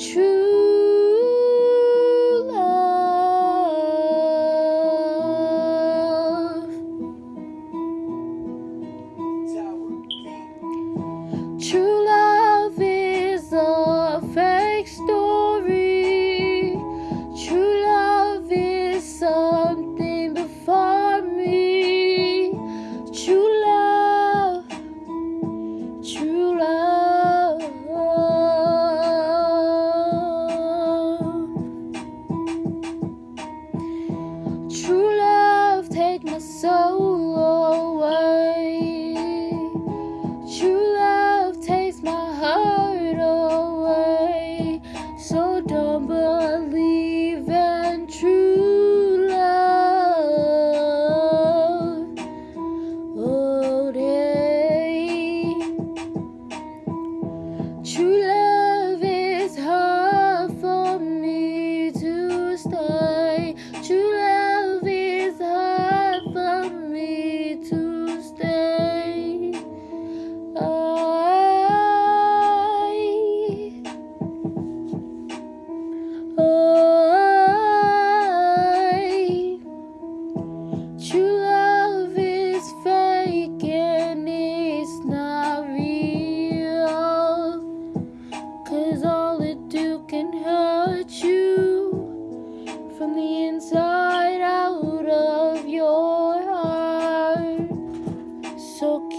去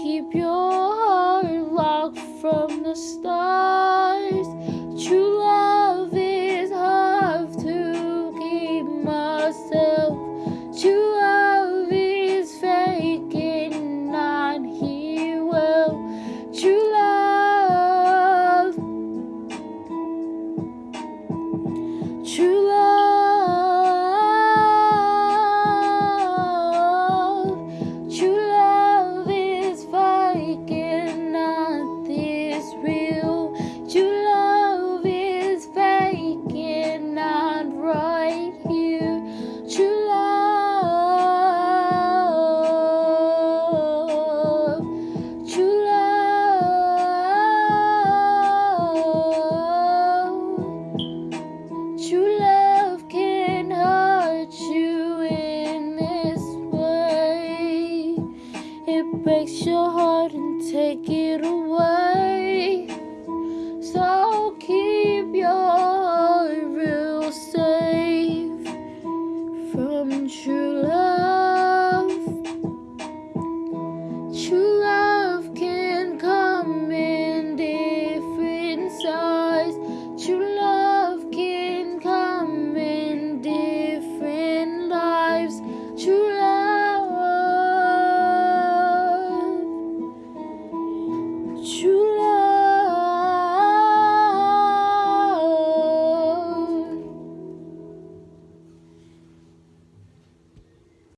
keep your heart locked from the stars. True love. It breaks your heart and take it away. So